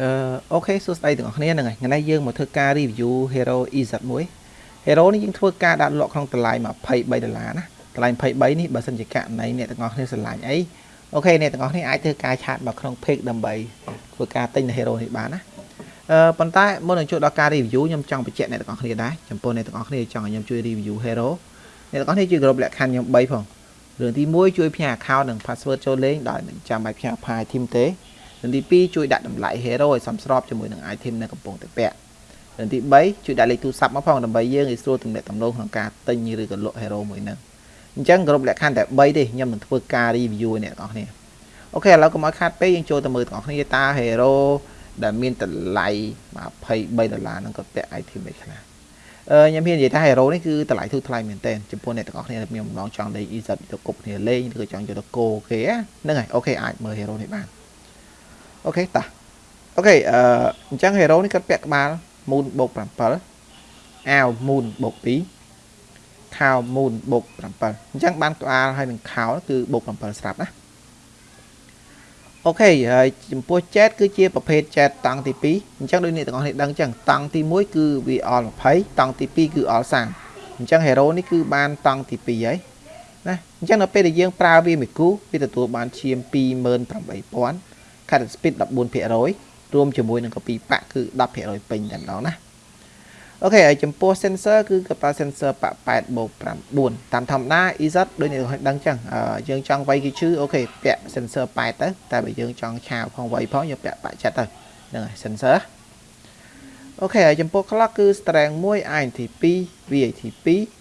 អឺ okay សួស្តីទាំងអស់គ្នាហ្នឹងហើយថ្ងៃនេះយើងមកធ្វើការ review Hero EZ1 Hero នេះយើងធ្វើការដាក់លក់ក្នុងតម្លៃ23ដុល្លារណាតម្លៃ23នេះបើសិនជាករណីអ្នកទាំងអស់គ្នាស្រឡាញ់អី okay អ្នកទាំងអស់គ្នាអាចធ្វើការ chat មកក្នុង page ដើម្បីធ្វើការទិញនៅ Hero នេះបានណាអឺប៉ុន្តែមុននឹងចូលដល់ការ review ខ្ញុំចង់បញ្ជាក់អ្នកទាំងអស់គ្នាដែរចំពោះអ្នកទាំងអស់គ្នាចង់ឲ្យខ្ញុំជួយ review Hero អ្នកទាំងអស់គ្នាជួយគ្រប់លក្ខខណ្ឌខ្ញុំ3ផងរឿងទី1ជួយផ្ញើ account និង password ចូលលេងដោយមិនចាំបាច់ផ្ញើ file team ទេ រឿងទី2ជួយដាក់តម្លៃ hero ឲ្យសមស្របជាមួយនឹង item នៅកំពុងតែពាក់រឿងទី3ជួយដាក់លេខទូរស័ព្ទមកផងដើម្បីយើងឲ្យស្រួលទំនាក់ទំនងក្នុងការទិញឬក៏លក់ hero មួយហ្នឹងអញ្ចឹងគ្រប់លក្ខខណ្ឌតែ3ទេខ្ញុំនឹងធ្វើការ review ឲ្យអ្នកទាំងអស់គ្នាអូខេឥឡូវកុំឲ្យខាតពេកយើងចូលទៅមើលទាំងអស់គ្នាតើ hero ដែលមានតម្លៃ23ដុល្លារហ្នឹងក៏ពាក់ item ឯខ្លះអឺខ្ញុំហ៊ាននិយាយថា hero នេះគឺតម្លៃធូរថ្លៃមែនទែនចំពោះអ្នកទាំងអស់គ្នាដែលមានបំណងចង់លេង EZ ទៅគប់គ្នាលេងឬក៏ចង់យកទៅគោគេហ្នឹងហើយអូខេអាចមើល hero នេះបាន អូខេតាអូខេអឺអញ្ចឹង hero នេះគាត់ពាក់ក្បាល moon បូក7អាវ moon បូក2ខោ moon បូក7អញ្ចឹងបានក្បាលហើយនឹងខោគឺបូក7ស្រាប់ណាអូខេហើយចំពោះ chat គឺជាប្រភេទ chat តង់ទី2អញ្ចឹងដូចអ្នកទាំងអស់គ្នាដឹងអញ្ចឹងតង់ទី1គឺវា all 20តង់ទី2គឺ all 30អញ្ចឹង hero នេះគឺបានតង់ទី2ហើយណាអញ្ចឹងនៅពេលដែលយើងប្រើវាមួយគូវាទទួលបានឈាម28000 cut speed 14%រួមជាមួយនឹង copy ប៉ាក់គឺ10%ពេញតែម្ដងណាអូខេហើយចំពោះ sensor គឺកប៉ាល់ sensor ប៉ាក់8បូក9តាមធម្មតា EZ ដូចអ្នកដឹងអញ្ចឹងយើងចង់វាយគេឈឺអូខេពាក់ sensor 8ទៅតែបើយើងចង់ឆាវផងវាយផងយើងពាក់ប៉ាក់ចិត្តទៅហ្នឹងហើយ sensor អូខេហើយចំពោះ clock គឺ strength 1 INT 2 VAT 2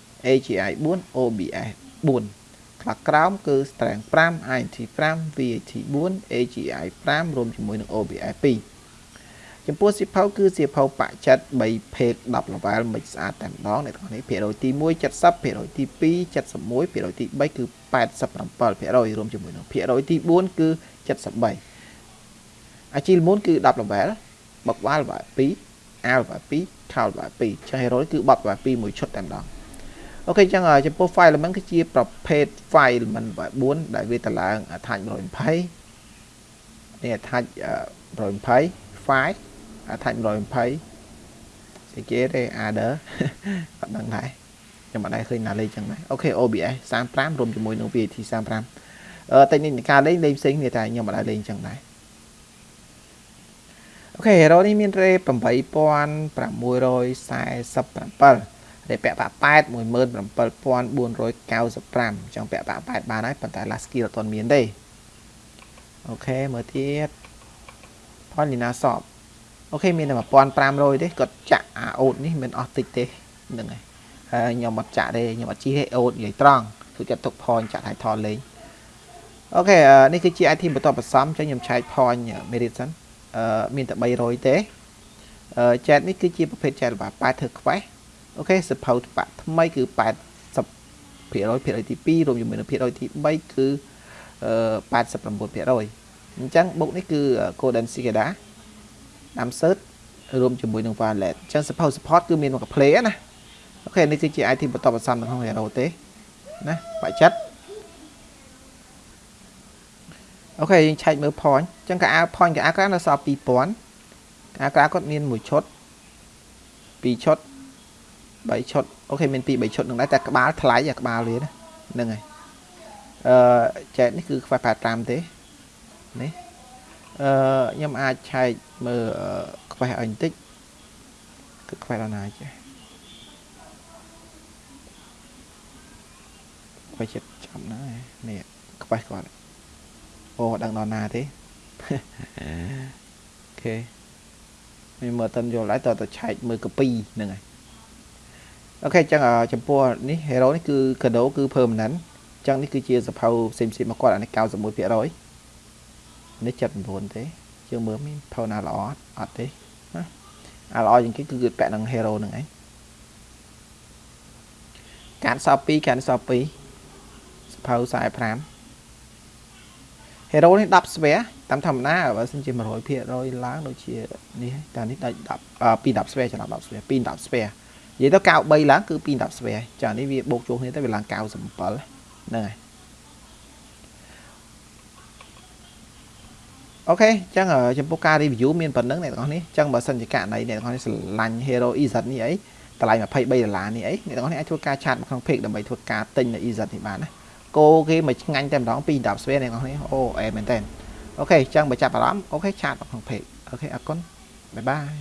AGI 4 OBS 4ខ្លះក្រោមគឺ strength 5 INT 5 VAT 4 AGI 5រួមជាមួយនឹង OBS 2ចំពោះសៀវភៅគឺសៀវភៅបច្ចិត3 page 10 level មិនស្អាតតែម្ដងអ្នកទាំងនេះភាគរយទី1 70ភាគរយទី2 71ភាគរយទី3គឺ87ភាគរយរួមជាមួយនឹងភាគរយទី4គឺ73អាជីលមុនគឺ10 level បកវ៉ាល់ level 2 L level 2 Count level 2ចាស់ hero គឺបប level 2មួយឈុតតែម្ដង អូខេអញ្ចឹងចំពោះ file element គឺជាប្រភេទ file element 4ដែលវាតម្លើង attach 120នេះ attach 120 file attach 120ស្អីគេទេ adder អត់ដឹងដែរខ្ញុំអត់ដែរឃើញណាលេខចឹងដែរអូខេ OBS 35រួមជាមួយនឹង VAT 35អឺតែនេះការលេងលេងផ្សេងគ្នាតែខ្ញុំអត់ដែរលេងចឹងដែរអូខេ hero នេះមាន rate 8647 ដែលពាក់បាក់8 17495ចង់ពាក់បាក់8បានហើយប៉ុន្តែ last skill អត់ទាន់មានទេអូខេមើលទៀតផលលីណាសបអូខេមានតែ1500ទេគាត់ចាក់អាអូតនេះមិនអស់តិចទេហ្នឹងហើយហើយខ្ញុំអត់ចាក់ទេខ្ញុំអត់ជីទេអូតនិយាយត្រង់គឺគាត់ទុកផនចាក់ថៃថតលេងអូខេនេះគឺជា item បន្តបន្សំចឹងខ្ញុំឆែកផន merit សិនអឺមានតែ300ទេអឺ chat នេះគឺជាប្រភេទ chat របស់8ធ្វើ quest អូខេសភៅបាក់ថ្មីគឺ80%ភាគរយភាគរយទី2រួមជាមួយនឹងភាគរយទី3គឺ89%អញ្ចឹងបុកនេះគឺ Golden Cicada ដាំ search រួមជាមួយនឹង Violet អញ្ចឹងសភៅ support គឺមានមក play ណាអូខេនេះគឺជា item បន្តបន្សំនៅក្នុង hero ទេណាបាក់ចិត្តអូខេយើងឆែកមើល point អញ្ចឹងកាអាវ point កាអាវក្រៅនៅសល់2000កាអាវក្រៅគាត់មានមួយឈុត2ឈុត3 ឈុតអូខេមាន2 3ឈុតនឹងដែរតែក្បាលថ្លៃអាក្បាលវាណាហ្នឹងហើយអឺចែកនេះគឺខ្វះ85ទេនេះអឺខ្ញុំអាចឆែកមើលខ្វះឲ្យបន្តិចគឺខ្វះដល់ណាចេះខ្វះចិត្តចាំណានេះខ្វះគាត់អូដឹងដល់ណាទេអូខេមិនមើលតើយល់ហើយតើទៅឆែកមើលកពីហ្នឹងហើយ អូខេអញ្ចឹងចំពោះនេះ hero នេះគឺកាដូគឺ permanent អញ្ចឹងនេះគឺជាសភៅផ្សេងផ្សេងមកគាត់អានេះ91%នេះ79ទេយើងមើលមានផៅណាល្អអត់ទេណាអាល្អជាងគេគឺគឺពាក់នឹង hero ហ្នឹងឯងកានសល់2កានសល់2សភៅ45 hero នេះ10ស្វែតាមធម្មតាបើសិនជា100%ឡើងដូចជានេះតែនេះដល់10ពី10ស្វែច្រឡំ10ស្វែពី10ស្វែ និយាយទៅ93ឡើងគឺ2 10ស្វែចានេះវាបូកជួសគ្នាទៅវាឡើង97ហ្នឹងហើយអូខេអញ្ចឹងចំពោះការ review មានប៉ុណ្្នឹងអ្នកទាំងអស់នេះអញ្ចឹងបើសិនជាករណីអ្នកទាំងអស់នេះស្រឡាញ់ Hero EZ នេះអីតម្លៃ23ដុល្លារនេះអីអ្នកទាំងអស់នេះអាចធ្វើការឆាតមកក្នុង page ដើម្បីធ្វើការទិញនៅ EZ នេះបានណាគោគេមកឆ្ងាញ់តែម្ដងពី10ស្វេអ្នកទាំងអស់នេះអូអែមែនតើអូខេអញ្ចឹងបើចាប់អារម្មណ៍អូខេឆាតមកក្នុង page អូខេអរគុណបាយបាយ